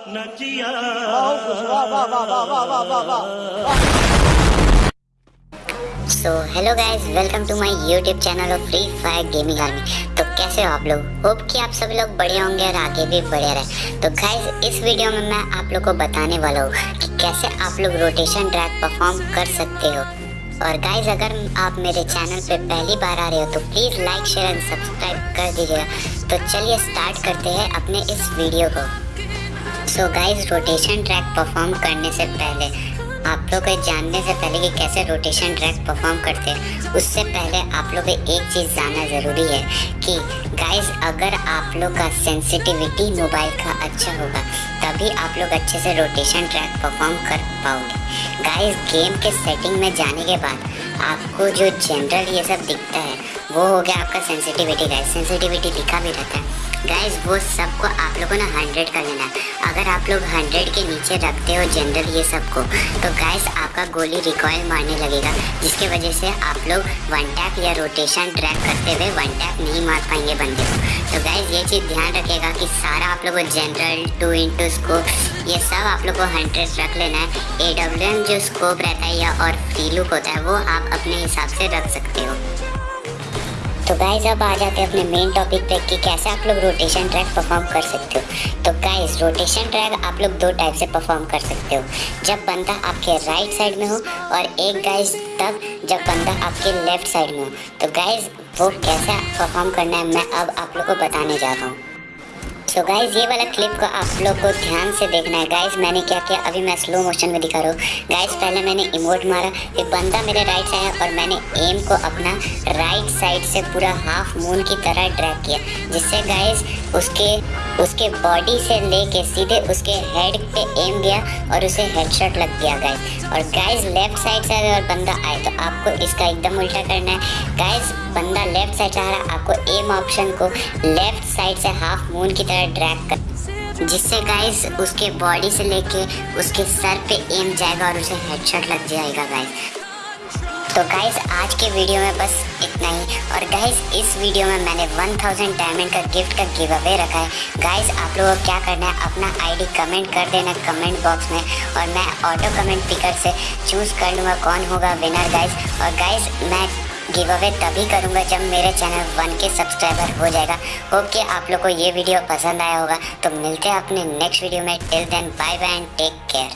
So hello guys welcome to my YouTube channel of Free Fire gaming army तो कैसे हो आप लोग? होप कि आप सभी लोग बढ़िया होंगे और आगे भी बढ़िया रहे। तो गाइज़ इस वीडियो में मैं आप लोग को बताने वाला हूँ कि कैसे आप लोग रोटेशन ड्रैग परफॉर्म कर सकते हो। और गाइज़ अगर आप मेरे चैनल पे पहली बार आ रहे हो तो please like share and subscribe कर दीजिएगा। तो चलिए स्टार्ट करते हैं अपने इस वीडियो को। So guys rotation track perform करने से पहले, आप लोग जानने से पहले कि कैसे रोटेशन ट्रैक परफॉर्म करते हैं, उससे पहले आप लोग एक चीज़ जानना ज़रूरी है कि गाइस अगर आप लोग का सेंसिटिविटी मोबाइल का अच्छा होगा, तभी आप लोग अच्छे से रोटेशन ट्रैक परफॉर्म कर पाओगे। गाइस गेम के सेटिंग में जाने के बाद आपको जो जनरल ये सब दिखता है वो हो गया आपका सेंसिटिविटी गाइस सेंसिटिविटी लिखा भी रहता है। गाइस वो सबको आप लोगों ने हंड्रेड कर लेना अगर आप लोग हंड्रेड के नीचे रखते हो जनरल ये सबको तो गाइस आपका गोली रिकॉयल मारने लगेगा, जिसके वजह से आप लोग वन टैप या रोटेशन ट्रैक करते हुए वन टैप नहीं मार पाएँगे बंदे को। तो गाइस ये चीज़ ध्यान रखेगा कि सारा आप लोगों को जनरल टू इंटू स्कोप ये सब आप लोग को हंड्रेड रख लेना है। ए डब्ल्यू एम जो स्कोप रहता है या और फ्री लुक होता है, वो आप अपने हिसाब से रख सकते हो। तो गाइज़ अब आ जाते हैं अपने मेन टॉपिक पे कि कैसे आप लोग रोटेशन ट्रैक परफॉर्म कर सकते हो। तो गाइज़ रोटेशन ट्रैक आप लोग दो टाइप से परफॉर्म कर सकते हो। जब बंदा आपके राइट साइड में हो और एक गाइज़ तब जब बंदा आपके लेफ़्ट साइड में हो। तो गाइज़ वो कैसे परफॉर्म करना है मैं अब आप लोग को बताने जा रहा हूँ। सो गाइज़ ये वाला क्लिप को आप लोग को ध्यान से देखना है। गाइज़ मैंने क्या किया? अभी मैं स्लो मोशन में दिखा रहा हूँ। गाइज़ पहले मैंने इमोट मारा, फिर बंदा मेरे राइट से आया और मैंने एम को अपना राइट साइड से पूरा हाफ़ मून की तरह ड्रैग किया, जिससे गाइज़ उसके उसके बॉडी से लेके सीधे उसके हेड पे एम गया और उसे हेडशॉट लग गया गाइज़ और गाइज़ लेफ़्ट साइड से अगर बंदा आए तो आपको इसका एकदम उल्टा करना है। गाइज़ बंदा लेफ़्ट साइड आ रहा है, आपको एम ऑप्शन को लेफ़्ट साइड से हाफ़ मून की तरह ड्रैग कर, जिससे गाइस उसके बॉडी से लेके उसके सर पे एम जाएगा और उसे हेडशॉट लग जाएगा गाइस तो गाइस आज के वीडियो में बस इतना ही। और गाइस इस वीडियो में मैंने 1000 डायमंड का गिफ्ट का गिव अवे रखा है। गाइस आप लोगों को क्या करना है, अपना आईडी कमेंट कर देना कमेंट बॉक्स में और मैं ऑटो कमेंट पिकर से चूज़ कर लूँगा कौन होगा विनर गाइस और गाइस मैं गिव अवे तभी करूँगा जब मेरे चैनल वन के सब्सक्राइबर हो जाएगा। होप कि आप लोग को ये वीडियो पसंद आया होगा। तो मिलते हैं अपने नेक्स्ट वीडियो में। Till then bye bye and take care